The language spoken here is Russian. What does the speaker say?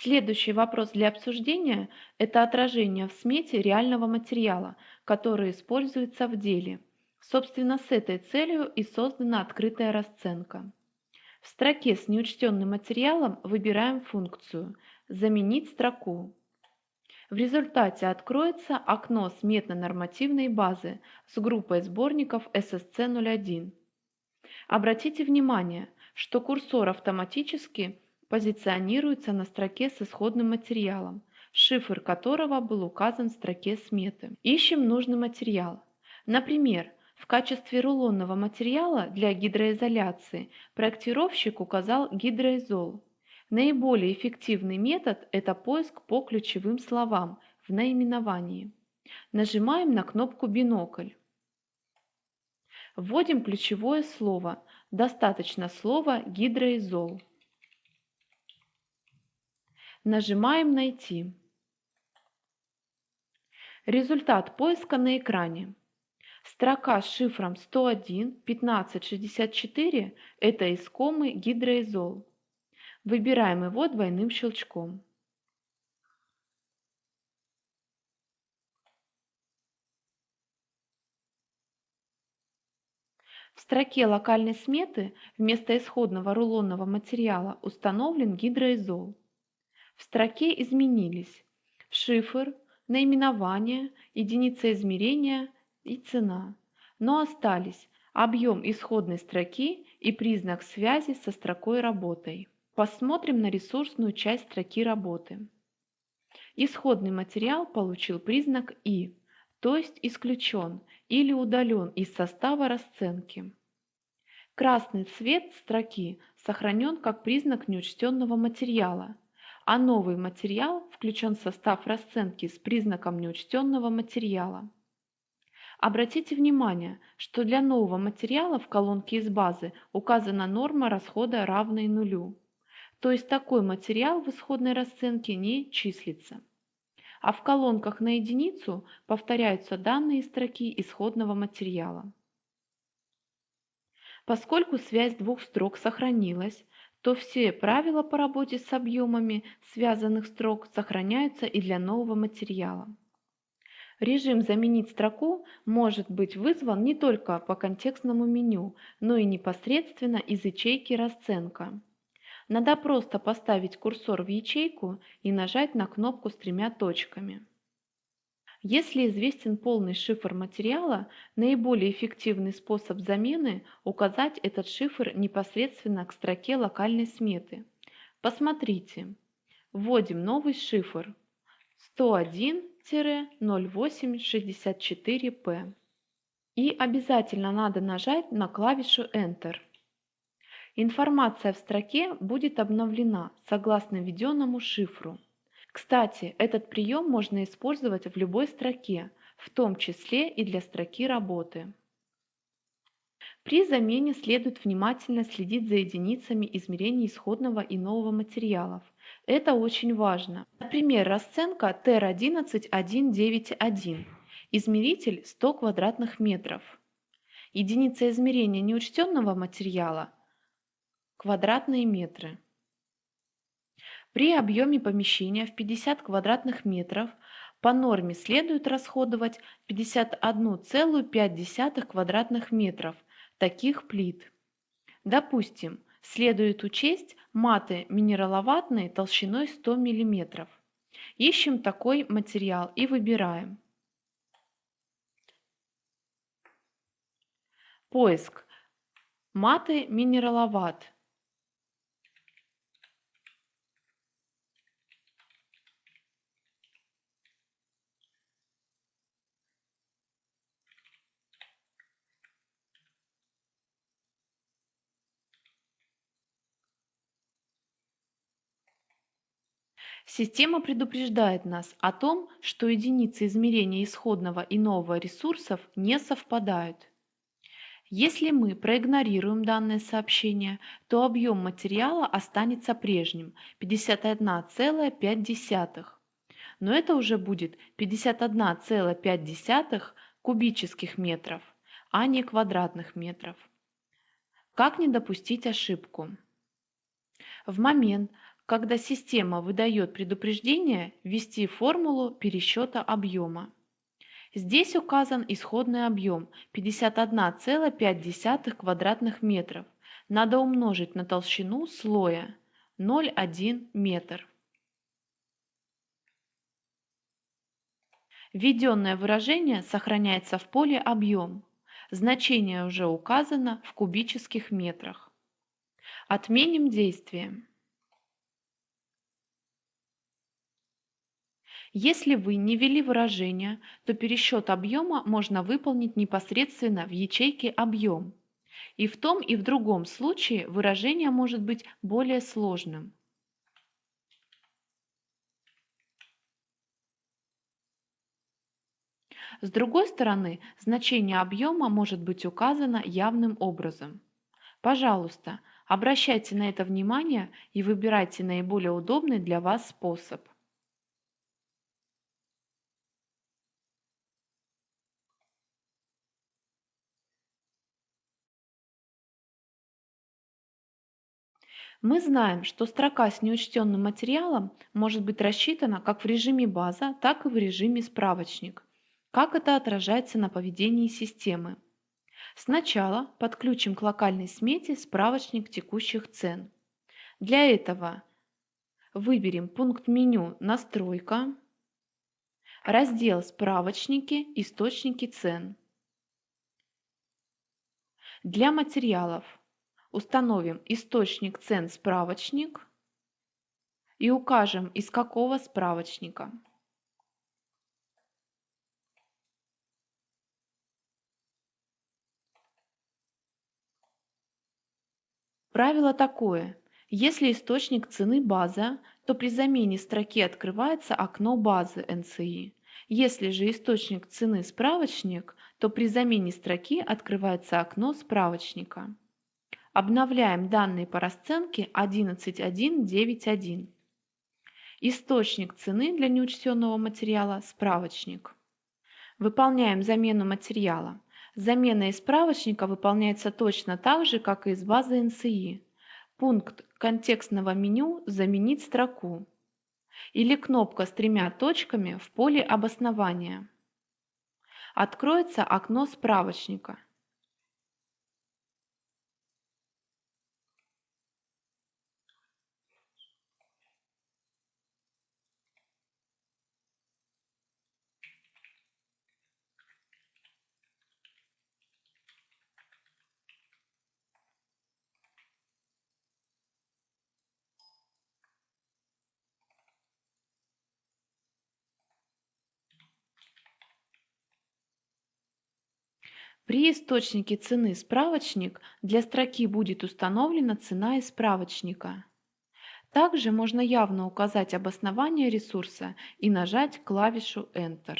Следующий вопрос для обсуждения– это отражение в смете реального материала, который используется в деле. Собственно, с этой целью и создана открытая расценка. В строке с неучтенным материалом выбираем функцию «Заменить строку». В результате откроется окно сметно-нормативной базы с группой сборников SSC01. Обратите внимание, что курсор автоматически позиционируется на строке с исходным материалом, шифр которого был указан в строке сметы. Ищем нужный материал. Например, в качестве рулонного материала для гидроизоляции проектировщик указал гидроизол. Наиболее эффективный метод – это поиск по ключевым словам в наименовании. Нажимаем на кнопку «Бинокль». Вводим ключевое слово. Достаточно слова «гидроизол». Нажимаем «Найти». Результат поиска на экране. Строка с шифром 101 1564 – это искомый гидроизол. Выбираем его двойным щелчком. В строке локальной сметы вместо исходного рулонного материала установлен гидроизол. В строке изменились шифр, наименование, единица измерения и цена, но остались объем исходной строки и признак связи со строкой работой. Посмотрим на ресурсную часть строки работы. Исходный материал получил признак «и», то есть исключен или удален из состава расценки. Красный цвет строки сохранен как признак неучтенного материала, а новый материал включен в состав расценки с признаком неучтенного материала. Обратите внимание, что для нового материала в колонке из базы указана норма расхода равной нулю. То есть такой материал в исходной расценке не числится. А в колонках на единицу повторяются данные строки исходного материала. Поскольку связь двух строк сохранилась, то все правила по работе с объемами связанных строк сохраняются и для нового материала. Режим «Заменить строку» может быть вызван не только по контекстному меню, но и непосредственно из ячейки «Расценка». Надо просто поставить курсор в ячейку и нажать на кнопку с тремя точками. Если известен полный шифр материала, наиболее эффективный способ замены – указать этот шифр непосредственно к строке локальной сметы. Посмотрите. Вводим новый шифр 101-0864P. И обязательно надо нажать на клавишу Enter. Информация в строке будет обновлена согласно введенному шифру. Кстати, этот прием можно использовать в любой строке, в том числе и для строки работы. При замене следует внимательно следить за единицами измерения исходного и нового материалов. Это очень важно. Например, расценка TR11191. Измеритель 100 квадратных метров. Единица измерения неучтенного материала – квадратные метры. При объеме помещения в 50 квадратных метров по норме следует расходовать 51,5 квадратных метров таких плит. Допустим, следует учесть маты минераловатные толщиной 100 мм. Ищем такой материал и выбираем. Поиск. Маты минераловат. Система предупреждает нас о том, что единицы измерения исходного и нового ресурсов не совпадают. Если мы проигнорируем данное сообщение, то объем материала останется прежним – 51,5. Но это уже будет 51,5 кубических метров, а не квадратных метров. Как не допустить ошибку? В момент, Когда система выдает предупреждение, ввести формулу пересчета объема. Здесь указан исходный объем 51,5 квадратных метров. Надо умножить на толщину слоя 0,1 метр. Введенное выражение сохраняется в поле объем. Значение уже указано в кубических метрах. Отменим действие. Если вы не ввели выражение, то пересчет объема можно выполнить непосредственно в ячейке «Объем». И в том и в другом случае выражение может быть более сложным. С другой стороны, значение объема может быть указано явным образом. Пожалуйста, обращайте на это внимание и выбирайте наиболее удобный для вас способ. Мы знаем, что строка с неучтенным материалом может быть рассчитана как в режиме база, так и в режиме справочник. Как это отражается на поведении системы? Сначала подключим к локальной смете справочник текущих цен. Для этого выберем пункт меню «Настройка», раздел «Справочники. Источники цен». Для материалов установим источник цен справочник и укажем из какого справочника. Правило такое. Если источник цены база, то при замене строки открывается окно базы NCI. Если же источник цены справочник, то при замене строки открывается окно справочника. Обновляем данные по расценке 11.1.9.1. Источник цены для неучтенного материала – справочник. Выполняем замену материала. Замена из справочника выполняется точно так же, как и из базы NCI. Пункт контекстного меню «Заменить строку» или кнопка с тремя точками в поле обоснования. Откроется окно справочника. При источнике цены «Справочник» для строки будет установлена цена из справочника. Также можно явно указать обоснование ресурса и нажать клавишу Enter.